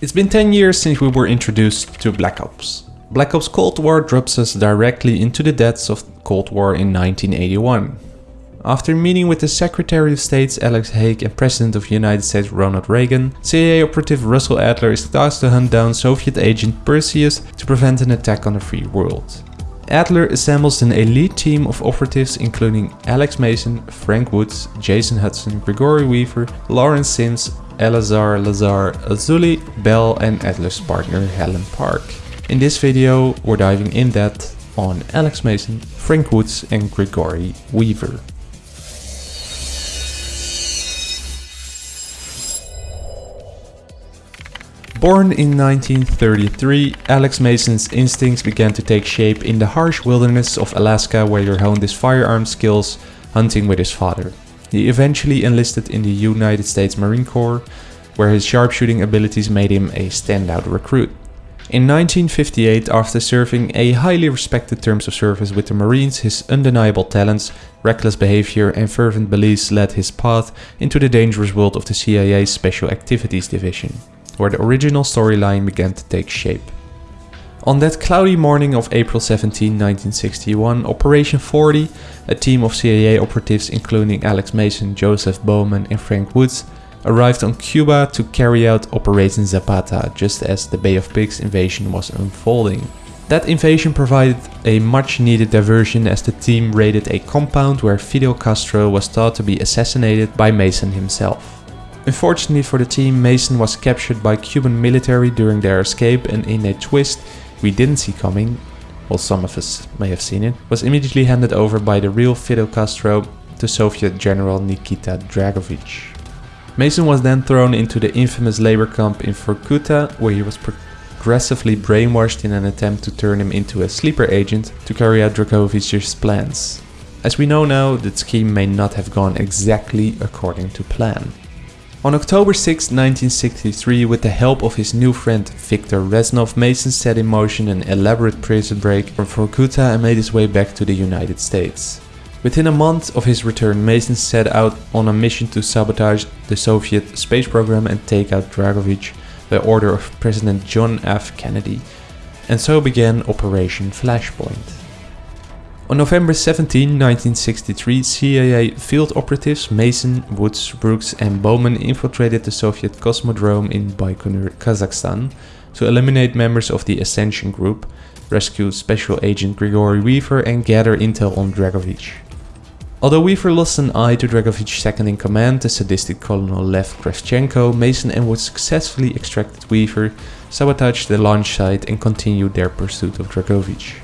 It's been 10 years since we were introduced to Black Ops. Black Ops Cold War drops us directly into the depths of Cold War in 1981. After meeting with the Secretary of State Alex Haig and President of the United States Ronald Reagan, CIA operative Russell Adler is tasked to hunt down Soviet agent Perseus to prevent an attack on the free world. Adler assembles an elite team of operatives including Alex Mason, Frank Woods, Jason Hudson, Gregory Weaver, Lawrence Sims, Eleazar Lazar Azoulay, Bell and Atlas partner Helen Park. In this video we're diving in depth on Alex Mason, Frank Woods and Gregory Weaver. Born in 1933, Alex Mason's instincts began to take shape in the harsh wilderness of Alaska where he honed his firearm skills hunting with his father. He eventually enlisted in the United States Marine Corps, where his sharpshooting abilities made him a standout recruit. In 1958, after serving a highly respected terms of service with the Marines, his undeniable talents, reckless behavior and fervent beliefs led his path into the dangerous world of the CIA's Special Activities Division where the original storyline began to take shape. On that cloudy morning of April 17, 1961, Operation 40, a team of CIA operatives including Alex Mason, Joseph Bowman and Frank Woods, arrived on Cuba to carry out Operation Zapata just as the Bay of Pigs invasion was unfolding. That invasion provided a much needed diversion as the team raided a compound where Fidel Castro was thought to be assassinated by Mason himself. Unfortunately for the team, Mason was captured by Cuban military during their escape and in a twist we didn't see coming, well some of us may have seen it, was immediately handed over by the real Fidel Castro to Soviet General Nikita Dragovich. Mason was then thrown into the infamous labor camp in Vorkuta where he was progressively brainwashed in an attempt to turn him into a sleeper agent to carry out Dragovich's plans. As we know now, the scheme may not have gone exactly according to plan. On October 6, 1963, with the help of his new friend Viktor Reznov, Mason set in motion an elaborate prison break from Vorkuta and made his way back to the United States. Within a month of his return, Mason set out on a mission to sabotage the Soviet space program and take out Dragovich by order of President John F. Kennedy, and so began Operation Flashpoint. On November 17, 1963, CIA field operatives Mason, Woods, Brooks and Bowman infiltrated the Soviet Cosmodrome in Baikonur, Kazakhstan to eliminate members of the Ascension Group, rescue Special Agent Grigory Weaver and gather intel on Dragovich. Although Weaver lost an eye to Dragovich's second in command, the sadistic Colonel Lev Kravchenko, Mason and Woods successfully extracted Weaver, sabotaged the launch site and continued their pursuit of Dragovich.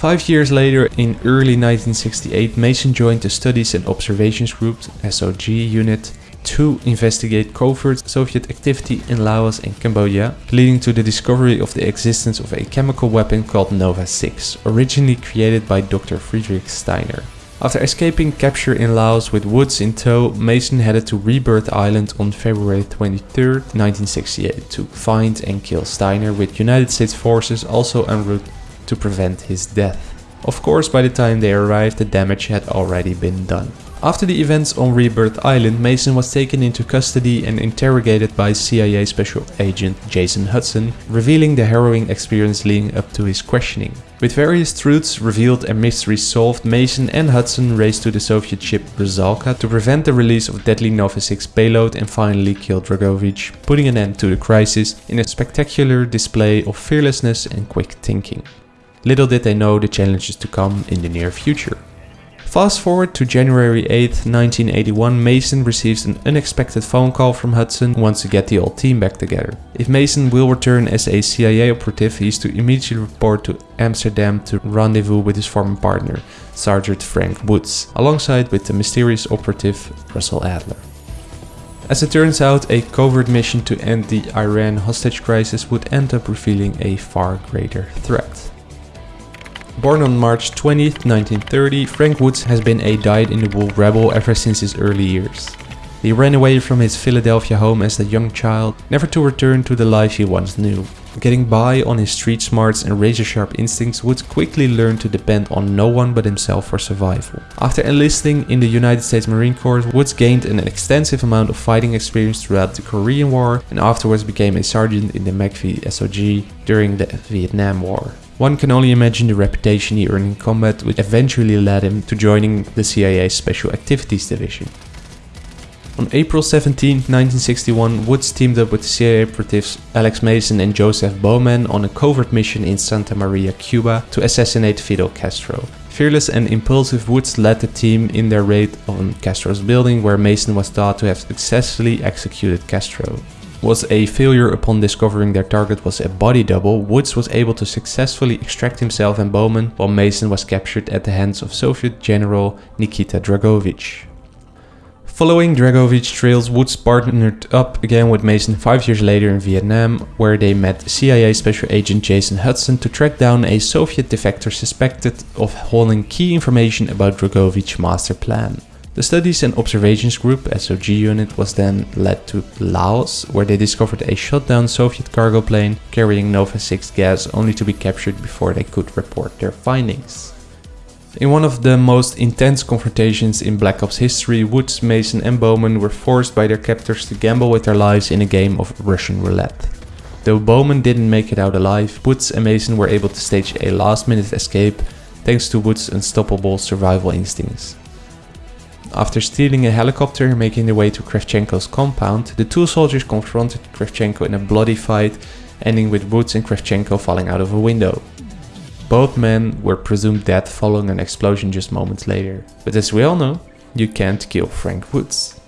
Five years later, in early 1968, Mason joined the Studies and Observations Group SOG unit to investigate covert Soviet activity in Laos and Cambodia, leading to the discovery of the existence of a chemical weapon called Nova 6, originally created by Dr. Friedrich Steiner. After escaping capture in Laos with Woods in tow, Mason headed to Rebirth Island on February 23, 1968 to find and kill Steiner with United States forces also en route to prevent his death. Of course, by the time they arrived, the damage had already been done. After the events on Rebirth Island, Mason was taken into custody and interrogated by CIA Special Agent Jason Hudson, revealing the harrowing experience leading up to his questioning. With various truths revealed and mysteries solved, Mason and Hudson raced to the Soviet ship Rusalka to prevent the release of deadly Nova 6 payload and finally kill Dragovich, putting an end to the crisis in a spectacular display of fearlessness and quick thinking. Little did they know the challenges to come in the near future. Fast forward to January 8, 1981, Mason receives an unexpected phone call from Hudson who wants to get the old team back together. If Mason will return as a CIA operative, he is to immediately report to Amsterdam to rendezvous with his former partner, Sergeant Frank Woods, alongside with the mysterious operative Russell Adler. As it turns out, a covert mission to end the Iran hostage crisis would end up revealing a far greater threat. Born on March 20, 1930, Frank Woods has been a dyed-in-the-wool rebel ever since his early years. He ran away from his Philadelphia home as a young child, never to return to the life he once knew. Getting by on his street smarts and razor sharp instincts, Woods quickly learned to depend on no one but himself for survival. After enlisting in the United States Marine Corps, Woods gained an extensive amount of fighting experience throughout the Korean War and afterwards became a sergeant in the MACV SOG during the Vietnam War. One can only imagine the reputation he earned in combat which eventually led him to joining the CIA's Special Activities Division. On April 17, 1961, Woods teamed up with CIA operatives Alex Mason and Joseph Bowman on a covert mission in Santa Maria, Cuba to assassinate Fidel Castro. Fearless and impulsive Woods led the team in their raid on Castro's building where Mason was thought to have successfully executed Castro. Was a failure upon discovering their target was a body double, Woods was able to successfully extract himself and Bowman while Mason was captured at the hands of Soviet General Nikita Dragovich. Following Dragovich's trails, Woods partnered up again with Mason five years later in Vietnam, where they met CIA Special Agent Jason Hudson to track down a Soviet defector suspected of holding key information about Dragovich's master plan. The Studies and Observations Group SOG unit was then led to Laos, where they discovered a shot down Soviet cargo plane carrying Nova 6 gas only to be captured before they could report their findings. In one of the most intense confrontations in Black Ops history, Woods, Mason and Bowman were forced by their captors to gamble with their lives in a game of Russian roulette. Though Bowman didn't make it out alive, Woods and Mason were able to stage a last minute escape thanks to Woods' unstoppable survival instincts. After stealing a helicopter and making their way to Kravchenko's compound, the two soldiers confronted Kravchenko in a bloody fight, ending with Woods and Kravchenko falling out of a window. Both men were presumed dead following an explosion just moments later. But as we all know, you can't kill Frank Woods.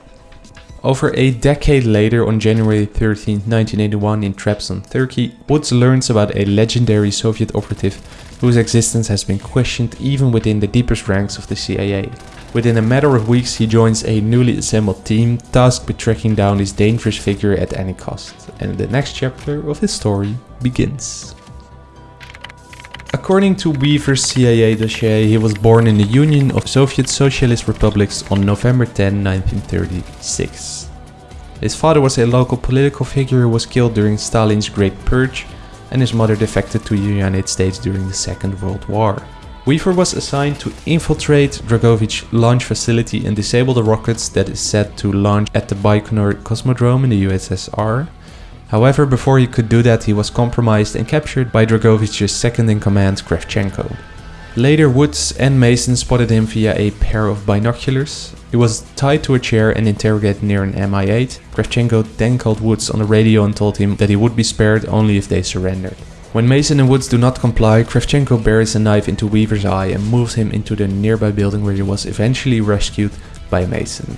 Over a decade later, on January 13, 1981 in Trabzon, Turkey, Woods learns about a legendary Soviet operative whose existence has been questioned even within the deepest ranks of the CIA. Within a matter of weeks, he joins a newly assembled team tasked with tracking down this dangerous figure at any cost. And the next chapter of his story begins. According to Weaver's CIA dossier, he was born in the Union of Soviet Socialist Republics on November 10, 1936. His father was a local political figure who was killed during Stalin's Great Purge, and his mother defected to the United States during the Second World War. Weaver was assigned to infiltrate Dragovich launch facility and disable the rockets that is set to launch at the Baikonur Cosmodrome in the USSR, However, before he could do that, he was compromised and captured by Dragovich's second-in-command Kravchenko. Later, Woods and Mason spotted him via a pair of binoculars. He was tied to a chair and interrogated near an Mi-8. Kravchenko then called Woods on the radio and told him that he would be spared only if they surrendered. When Mason and Woods do not comply, Kravchenko buries a knife into Weaver's eye and moves him into the nearby building where he was eventually rescued by Mason.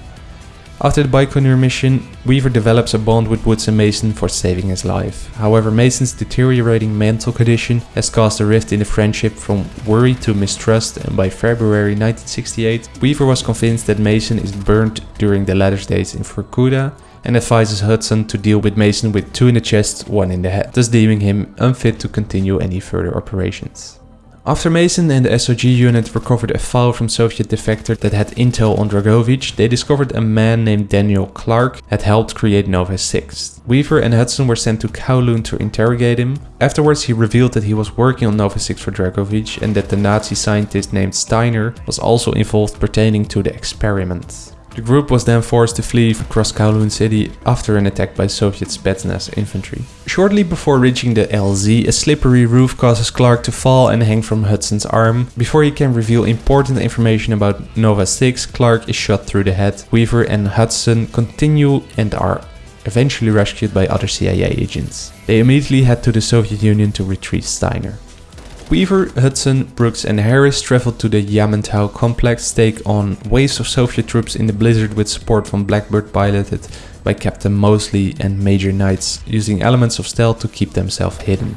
After the Baikonur mission, Weaver develops a bond with Woods and Mason for saving his life. However, Mason's deteriorating mental condition has caused a rift in the friendship from worry to mistrust and by February 1968, Weaver was convinced that Mason is burnt during the latter's days in Vorkuta and advises Hudson to deal with Mason with two in the chest, one in the head, thus deeming him unfit to continue any further operations. After Mason and the SOG unit recovered a file from Soviet defector that had intel on Dragovich, they discovered a man named Daniel Clark had helped create Nova 6. Weaver and Hudson were sent to Kowloon to interrogate him. Afterwards he revealed that he was working on Nova 6 for Dragovich and that the Nazi scientist named Steiner was also involved pertaining to the experiment. The group was then forced to flee across Kowloon City after an attack by Soviet Spetsnaz infantry. Shortly before reaching the LZ, a slippery roof causes Clark to fall and hang from Hudson's arm. Before he can reveal important information about Nova 6, Clark is shot through the head. Weaver and Hudson continue and are eventually rescued by other CIA agents. They immediately head to the Soviet Union to retrieve Steiner. Weaver, Hudson, Brooks and Harris traveled to the Yamantau complex to take on waves of Soviet troops in the blizzard with support from Blackbird piloted by Captain Mosley and Major Knights, using elements of stealth to keep themselves hidden.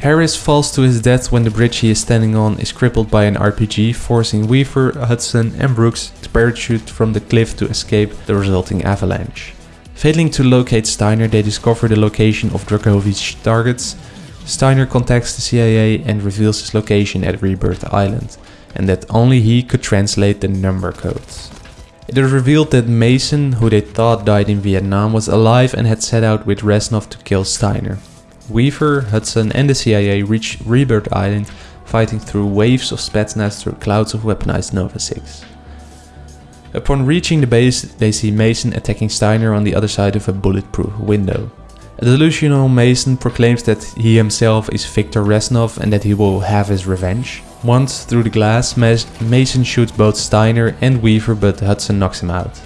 Harris falls to his death when the bridge he is standing on is crippled by an RPG, forcing Weaver, Hudson and Brooks to parachute from the cliff to escape the resulting avalanche. Failing to locate Steiner, they discover the location of Dragovich's targets Steiner contacts the CIA and reveals his location at Rebirth Island, and that only he could translate the number codes. It is revealed that Mason, who they thought died in Vietnam, was alive and had set out with Reznov to kill Steiner. Weaver, Hudson and the CIA reach Rebirth Island, fighting through waves of Spetsnaz through clouds of weaponized Nova 6. Upon reaching the base, they see Mason attacking Steiner on the other side of a bulletproof window. A delusional Mason proclaims that he himself is Viktor Reznov and that he will have his revenge. Once through the glass, Mason shoots both Steiner and Weaver but Hudson knocks him out.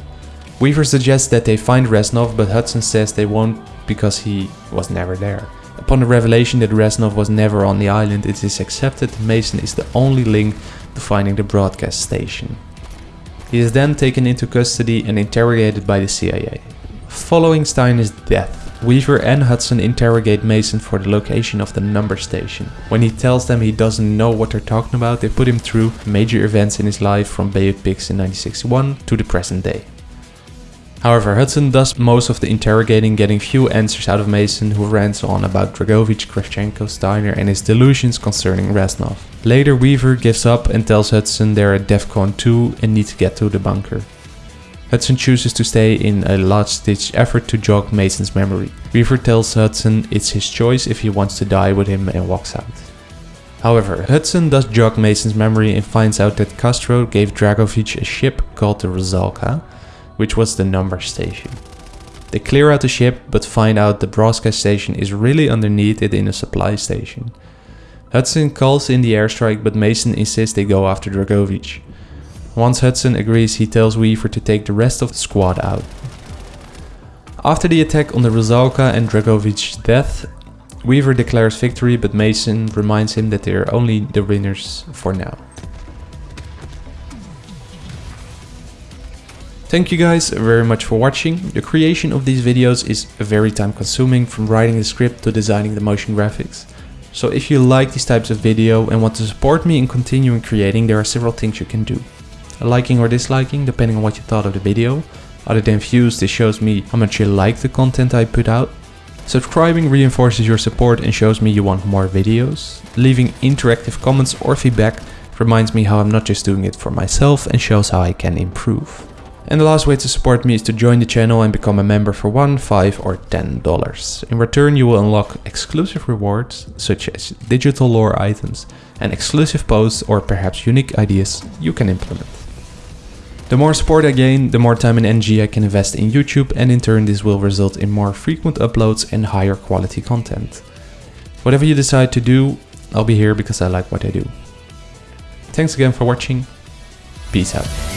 Weaver suggests that they find Reznov but Hudson says they won't because he was never there. Upon the revelation that Reznov was never on the island, it is accepted Mason is the only link to finding the broadcast station. He is then taken into custody and interrogated by the CIA. Following Steiner's death, Weaver and Hudson interrogate Mason for the location of the number station. When he tells them he doesn't know what they're talking about, they put him through major events in his life from Pigs in 1961 to the present day. However, Hudson does most of the interrogating, getting few answers out of Mason, who rants on about Dragovich, Kravchenko, Steiner and his delusions concerning Reznov. Later, Weaver gives up and tells Hudson they're at DEFCON 2 and need to get to the bunker. Hudson chooses to stay in a last-ditch effort to jog Mason's memory. Weaver tells Hudson it's his choice if he wants to die with him and walks out. However, Hudson does jog Mason's memory and finds out that Castro gave Dragovich a ship called the Rusalka, which was the number station. They clear out the ship but find out the broadcast station is really underneath it in a supply station. Hudson calls in the airstrike but Mason insists they go after Dragovich. Once Hudson agrees, he tells Weaver to take the rest of the squad out. After the attack on the Rusalka and Dragovich's death, Weaver declares victory but Mason reminds him that they are only the winners for now. Thank you guys very much for watching. The creation of these videos is very time consuming from writing the script to designing the motion graphics. So if you like these types of video and want to support me in continuing creating, there are several things you can do liking or disliking depending on what you thought of the video. Other than views, this shows me how much you like the content I put out. Subscribing reinforces your support and shows me you want more videos. Leaving interactive comments or feedback reminds me how I'm not just doing it for myself and shows how I can improve. And the last way to support me is to join the channel and become a member for 1, 5 or 10 dollars. In return you will unlock exclusive rewards such as digital lore items and exclusive posts or perhaps unique ideas you can implement. The more support I gain, the more time and energy I can invest in YouTube and in turn this will result in more frequent uploads and higher quality content. Whatever you decide to do, I'll be here because I like what I do. Thanks again for watching. Peace out.